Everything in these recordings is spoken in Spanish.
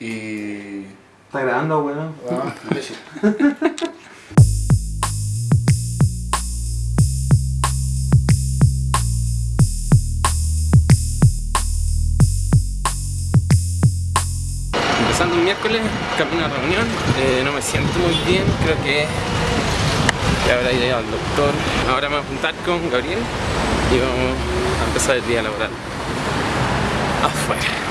Y... ¿Está grabando, weón? Ah, imbécil. Empezando un miércoles, camino a reunión, eh, no me siento muy bien, creo que que ahora iré al doctor. Ahora me voy a juntar con Gabriel y vamos a empezar el día laboral. Afuera.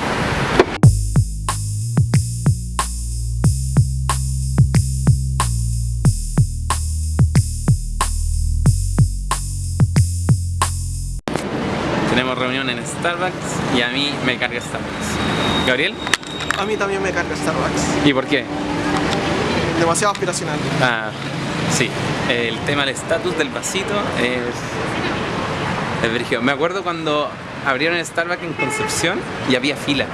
Tenemos reunión en Starbucks y a mí me carga Starbucks. ¿Gabriel? A mí también me carga Starbucks. ¿Y por qué? Demasiado aspiracional. Ah, sí. El tema del estatus del vasito es... Es brígido. Me acuerdo cuando abrieron el Starbucks en Concepción y había fila.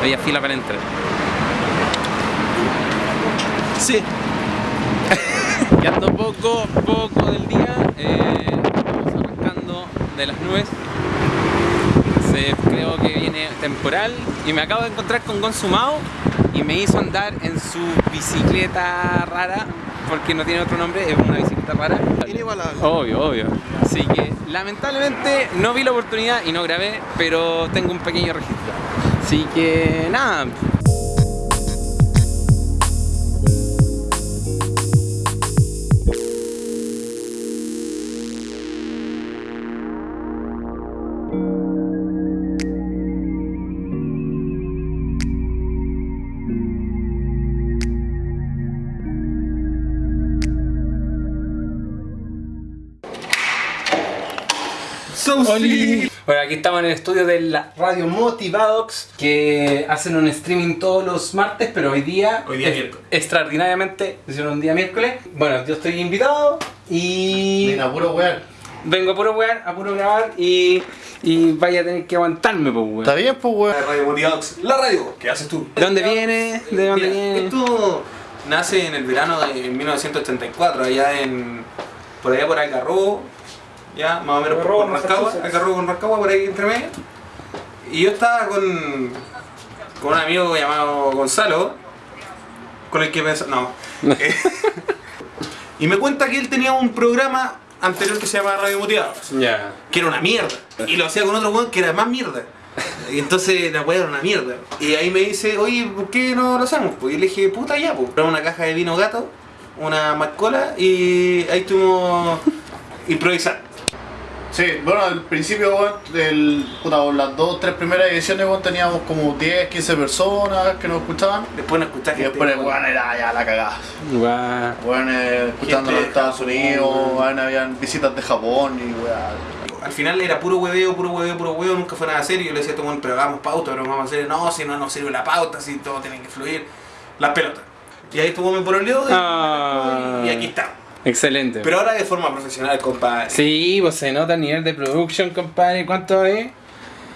Había fila para entrar. Sí. Quedando poco, poco del día, eh, vamos arrancando de las nubes. Creo que viene temporal y me acabo de encontrar con Consumado y me hizo andar en su bicicleta rara, porque no tiene otro nombre, es una bicicleta rara. Inigualable. Obvio, obvio. Así que lamentablemente no vi la oportunidad y no grabé, pero tengo un pequeño registro. Así que nada. Bueno, aquí estamos en el estudio de la radio Motivadox que hacen un streaming todos los martes, pero hoy día, Hoy día es- miércoles. extraordinariamente hicieron un día miércoles. Bueno, yo estoy invitado y Mira, puro weón. vengo a puro wear, a puro grabar y, y vaya a tener que aguantarme, pues weón. Está bien, pues weón. Radio Motivadox, la radio, ¿qué haces tú? ¿De dónde viene? ¿De dónde Mira, viene? Esto nace en el verano de 1984, allá en. por allá por Algarrobo, ya más o menos por, Algarrobo, por Rancagua. Algarrobo con Rancagua, por ahí entre medio. Y yo estaba con. con un amigo llamado Gonzalo, con el que pensaba. No. Y me cuenta que él tenía un programa anterior que se llamaba Radio Motivados Ya. que era una mierda. Y lo hacía con otro weón que era más mierda. Y entonces la weá era una mierda. Y ahí me dice, oye, ¿por qué no lo hacemos? Pues y le dije, puta ya, pues. Una caja de vino gato, una mascola y ahí tuvimos improvisar. Sí, bueno, al principio, weón, del, puta, las dos, tres primeras ediciones, weón, teníamos como 10, 15 personas que nos escuchaban. Después nos escuchaste. Y después, weón, era ya la cagada. Weón, eh, escuchando en de Estados Japón, Unidos, weón, habían visitas de Japón y weón. Al final era puro hueveo, puro hueveo, puro hueveo, nunca fue nada serio. Yo le decía a todo el mundo, pero hagamos pauta, pero vamos a hacer, no, si no nos sirve la pauta, si todo tiene que fluir. Las pelotas. Y ahí estuvo mi pololeo y, Ah. y aquí está. Excelente. Pero ahora de forma profesional, compadre. Sí, pues se nota el nivel de production, compadre. ¿Cuánto es?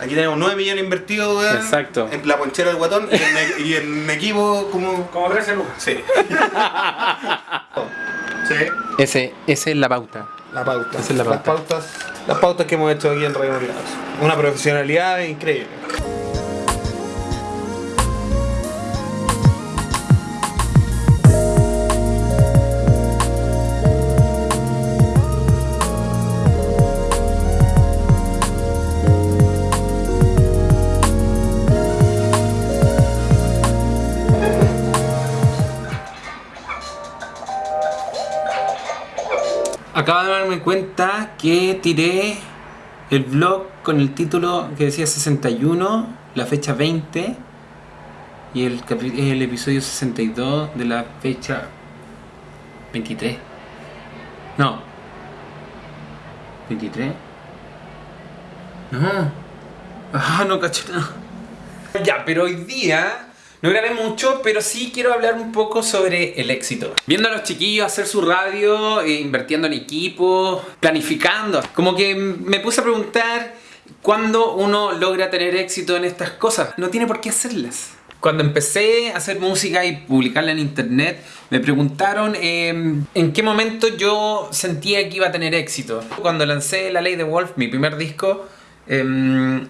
Aquí tenemos 9 millones invertidos, weón. Exacto. En la ponchera del guatón y en, y en equipo como. Como 13 lucas. Sí. Sí. Ese, esa es la pauta. La pauta. Esa es la Las pauta. pautas. Las pautas que hemos hecho aquí en Radio Motivados. Una profesionalidad increíble. Acabo de darme cuenta que tiré el vlog con el título que decía 61, la fecha 20 y el, el episodio 62 de la fecha 23. No. 23. No. Ah, no caché. Ya, pero hoy día no grabé mucho, pero sí quiero hablar un poco sobre el éxito. Viendo a los chiquillos hacer su radio, eh, invirtiendo en equipo, planificando. Como que me puse a preguntar cuándo uno logra tener éxito en estas cosas. No tiene por qué hacerlas. Cuando empecé a hacer música y publicarla en internet, me preguntaron eh, en qué momento yo sentía que iba a tener éxito. Cuando lancé La Ley de Wolf, mi primer disco, em,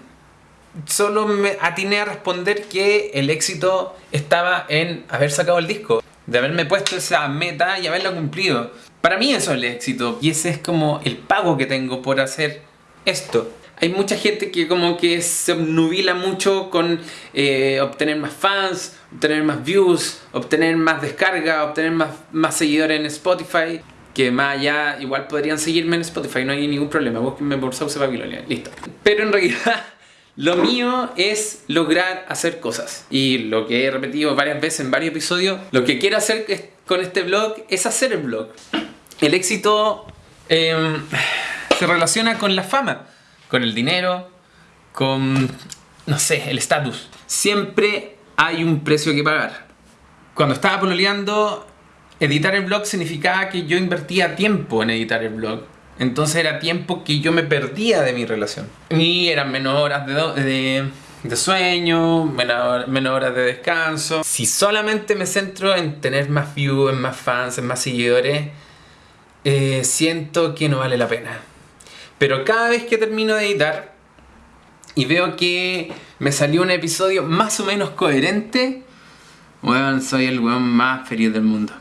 solo me atiné a responder que el éxito estaba en haber sacado el disco, de haberme puesto esa meta y haberla cumplido. Para mí eso es el éxito y ese es como el pago que tengo por hacer esto. Hay mucha gente que como que se obnubila mucho con eh, obtener más fans, obtener más views, obtener más descarga, obtener más, seguidores en Spotify. Que más allá, igual podrían seguirme en Spotify, no hay ningún problema. Búsquenme por Sauce Babilonia, listo. Pero en realidad, lo mío es lograr hacer cosas. Y lo que he repetido varias veces en varios episodios, lo que quiero hacer con este blog es hacer el blog. El éxito em, se relaciona con la fama, con el dinero, con, no sé, el estatus. Siempre hay un precio que pagar. Cuando estaba pololeando, editar el blog significaba que yo invertía tiempo en editar el blog. Entonces era tiempo que yo me perdía de mi relación. Y eran menos horas de, de, sueño, menos, horas de descanso. Si solamente me centro en tener más views, en más fans, en más seguidores, eh, siento que no vale la pena. Pero cada vez que termino de editar y veo que me salió un episodio más o menos coherente, weón, soy el weón más feliz del mundo.